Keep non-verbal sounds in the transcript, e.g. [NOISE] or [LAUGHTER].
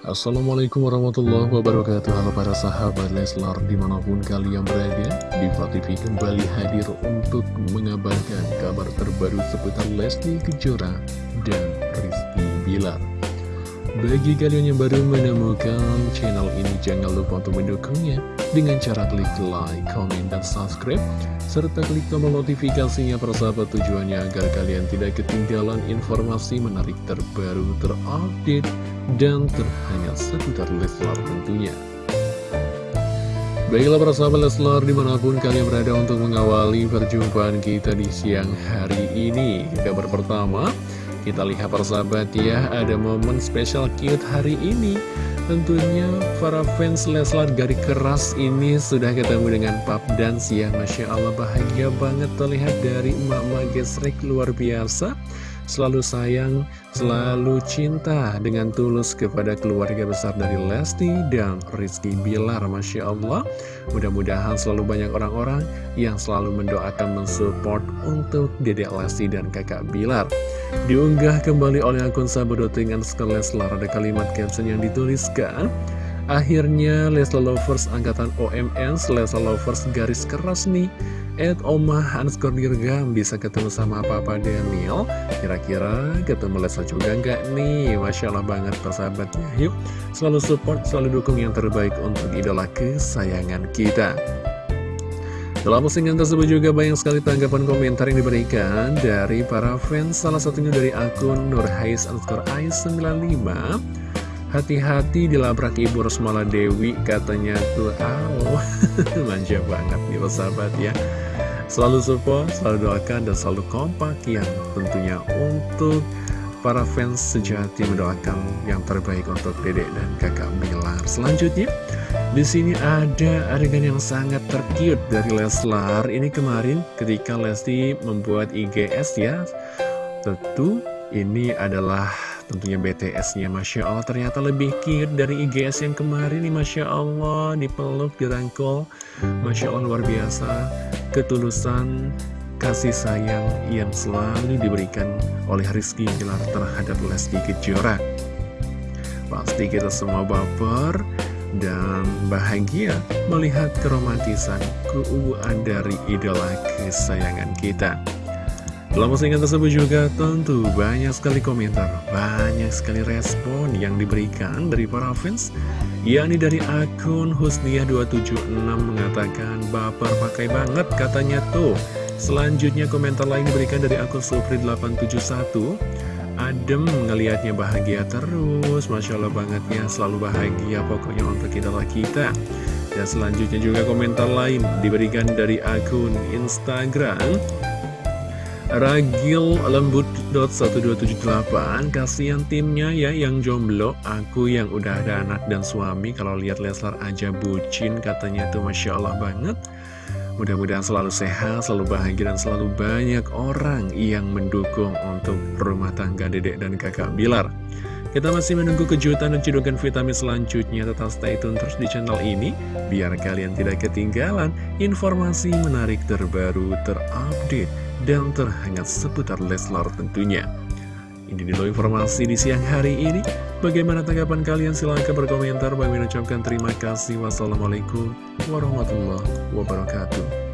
Assalamualaikum warahmatullahi wabarakatuh. Halo para sahabat Leslar di mana pun kalian berada Diva TV kembali hadir untuk mengabarkan kabar terbaru seputar Lesti Kejora dan Rizky Bilar. Bagi kalian yang baru menemukan channel ini jangan lupa untuk mendukungnya Dengan cara klik like, comment, dan subscribe serta klik tombol notifikasinya persahabat tujuannya agar kalian tidak ketinggalan informasi menarik terbaru terupdate dan terhangat seputar Leslar tentunya. Baiklah para sahabat Leslar di mana pun kalian berada untuk mengawali perjumpaan kita di siang hari ini. Kabar pertama, kita lihat para sahabat ya, ada momen spesial cute hari ini. Tentunya para fans Leslar Gari Keras ini sudah ketemu dengan Pap Dance ya Masya Allah bahagia banget terlihat dari emak-emak gesrek luar biasa Selalu sayang, selalu cinta dengan tulus kepada keluarga besar dari Lesti dan Rizky Bilar Masya Allah. Mudah-mudahan selalu banyak orang-orang yang selalu mendoakan mensupport untuk Dedek Lesti dan kakak Bilar. Diunggah kembali oleh akun sahabat.dengan Leslar ada kalimat caption yang dituliskan Akhirnya Leslar Lovers angkatan OMN Leslar Lovers garis keras nih Ed Omah underscore dirgam bisa ketemu sama Papa Daniel. Kira-kira ketemu Leslar juga nggak nih? Masya Allah banget persahabatnya. Yuk selalu support, selalu dukung yang terbaik untuk idola kesayangan kita. Dalam postingan tersebut juga banyak sekali tanggapan komentar yang diberikan dari para fans, salah satunya dari akun Nurhais underscore Ais 95. Hati-hati dilabrak Ibu Rosmala Dewi, katanya tuh, aw, [LAUGHS] manja banget nih sahabat ya. Selalu support, selalu doakan, dan selalu kompak yang tentunya untuk para fans sejati mendoakan yang terbaik untuk dedek dan kakak Bilar. Selanjutnya, di sini ada adegan yang sangat terkiut dari Leslar. Ini kemarin ketika Lesti membuat IGS ya. Tentu ini adalah tentunya BTS-nya Masya Allah. Ternyata lebih cute dari IGS yang kemarin nih Masya Allah. Dipeluk, dirangkul. Masya Allah luar biasa. Ketulusan kasih sayang yang selalu diberikan oleh Rizky Gilar terhadap Lesti Kejora. Pasti kita semua baper dan bahagia melihat keromantisan keuuan dari idola kesayangan kita. Dalam postingan tersebut juga tentu banyak sekali komentar, banyak sekali respon yang diberikan dari para fans, yakni dari akun Husniah276 mengatakan, Baper pakai banget katanya tuh. Selanjutnya komentar lain diberikan dari akun Supri871, adem ngelihatnya bahagia terus Masya Allah banget ya selalu bahagia pokoknya untuk idola kita. Dan selanjutnya juga komentar lain diberikan dari akun Instagram Ragil lembut.1278 Kasihan timnya ya yang jomblo Aku yang udah ada anak dan suami Kalau lihat Leslar aja bucin Katanya tuh Masya Allah banget Mudah-mudahan selalu sehat, selalu bahagia, dan selalu banyak orang yang mendukung untuk rumah tangga dedek dan kakak Bilar. Kita masih menunggu kejutan dan cedokan vitamin selanjutnya. Tetap stay tune terus di channel ini, biar kalian tidak ketinggalan informasi menarik terbaru, terupdate, dan terhangat seputar Leslar tentunya. Ini dulu informasi di siang hari ini. Bagaimana tanggapan kalian? Silahkan berkomentar. Bagi mengucapkan terima kasih. Wassalamualaikum warahmatullahi wabarakatuh.